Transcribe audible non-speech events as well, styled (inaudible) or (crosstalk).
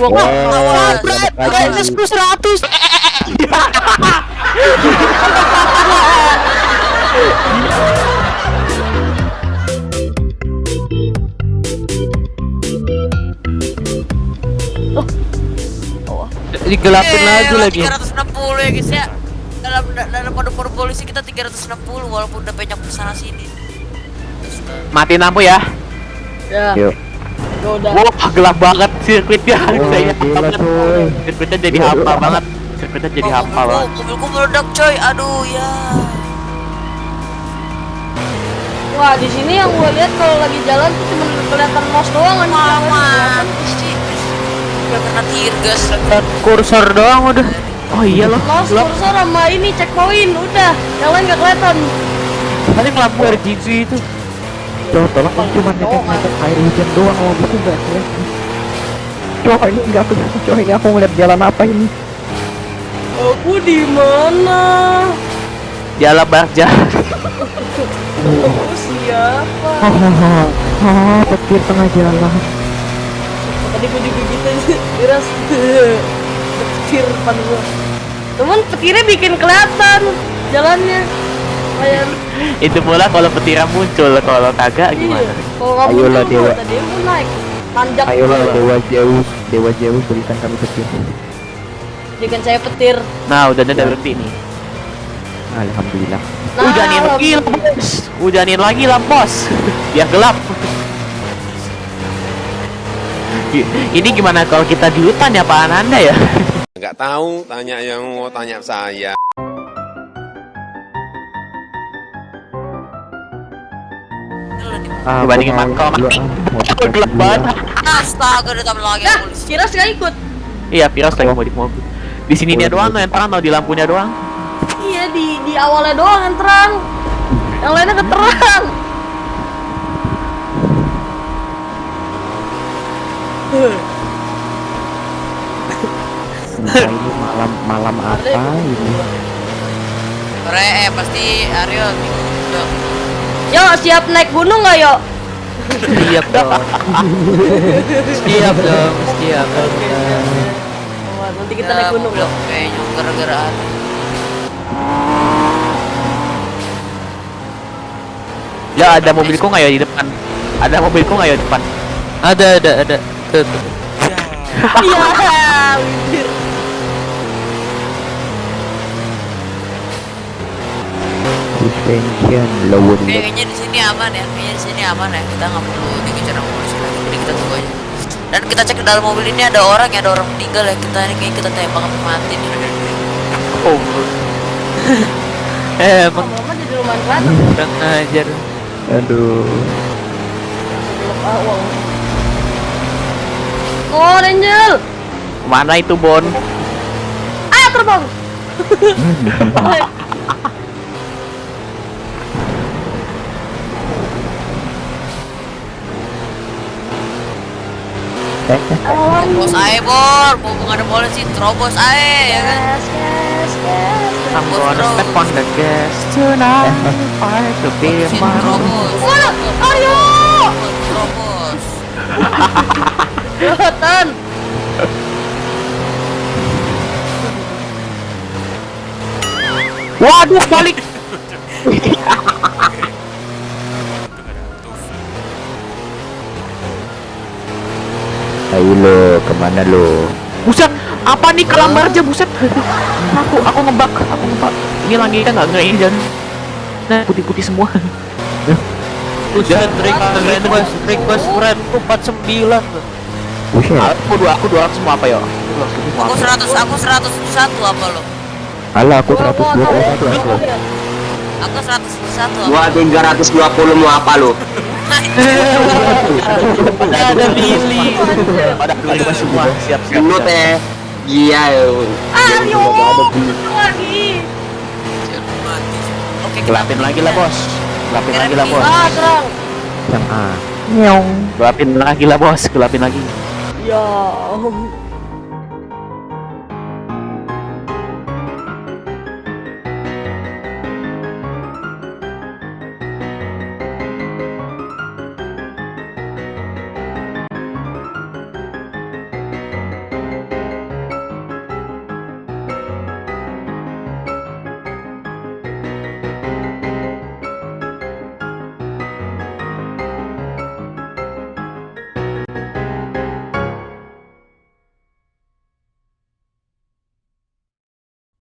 Gua kok awal brightness ku 100. Digelapin lagi lagi. 360 ya guys ya. Dalam dalam kode-kode polisi kita 360 walaupun udah banyak ke sana sini. Matiin lampu ya. Ya, Yuk. Udah. Wah, gelap banget sirkuitnya. Oh, Saya gila, coy. Sirkuitnya jadi hampa banget. Sirkuitnya jadi Oh, hampa mobilku- banget. Mobilku meledak coy. Aduh ya. Wah, di sini yang gua lihat kalau lagi jalan tuh cuma kelihatan mouse doang kan. Mama. Gak kena tear gas lagi. Kursor doang udah. Oh iya loh. Gelap. kursor sama ini checkpoint udah. Yang lain gak kelihatan. Paling lampu RGB itu. Coba tolong aku cuma netek-netek air hujan doang kalau gitu enggak kelihatan. Coba ini enggak kelihatan. Coba ini aku ngeliat jalan apa ini? Aku di mana? Jalan jalan. Aku siapa? Ah, petir tengah jalan. Tadi gua juga gitu Miras Petir depan gua Cuman petirnya bikin kelihatan Jalannya itu pula kalau petiran muncul, kalau kagak Iya gimana? Ayolah, Dewa. Ayolah dewa jauh, dewa jauh berikan kami petir. Jadikan saya petir Nah, udah ada berhenti nih. Alhamdulillah. Nah, Hujanin lagi lah bos. Hujanin lagi lah bos. Biar gelap. Ini gimana kalau kita di hutan ya Pak Ananda ya? Nggak tahu, tanya yang mau tanya saya. Ah, Dibandingin aku mau Oh, gelap dua. banget. Astaga ditambah lagi Nah, kira nggak ikut Iya, Piros lagi mau di mobil. Di sininya doang tuh yang terang, tau di lampunya doang. Iya di di awalnya doang yang terang Yang lainnya keterang Nah, ini malam malam apa ini? Re, eh pasti Aryo bingung dong. Yo siap naik gunung nggak yo? Siap dong. (laughs) Siap dong, siap. Wah, nanti kita Ya, naik gunung loh Kayaknya gara-gara. Ya ada mobilku nggak ya di depan? Ada mobilku nggak ya di depan? Ada, ada, ada. Iya (laughs) Suspension lower Oke, kayaknya di sini aman ya. Kayaknya di sini aman ya. Kita nggak perlu dikejar sama polisi lagi. Jadi kita tunggu aja. Dan kita cek ke dalam mobil ini ada orang ya, ada orang meninggal ya. Kita ini kayaknya kita tembak sampai mati nih. Oh. (laughs) eh, emang jadi kelihatan kurang ajar. Aduh. Oh Angel Mana itu Bon? Ah terbang (laughs) Bos ae bor, mumpung ada polisi, terobos ae ya kan. Yes yes yes I'm gonna step on the gas tonight. Fight to be Polisi my terobos. Wah, Aryo! Terobos. Kelihatan Waduh, balik. (laughs) lo, ke mana lo? Buset, apa nih kelambar aja buset. aku aku ngebak, aku ngebak. Ini langitnya nggak ngeri dan nah putih-putih semua. Buset, request request request friend 49. Buset, Aku dua aku dua semua apa ya? Aku 100, aku 101 apa lo? alah aku Gua- gua 121 tahu. aku. Aku 101 apa? Gua 320 mau apa lu? Ada Billy. Pada keluar semua. Siap siap. Lu teh Iya Aryo lagi. Oke, Gelapin lagi lah bos. Gelapin lagi lah bos. Ah Yang A. Nyong. Gelapin lagi lah bos. Gelapin lagi. Ya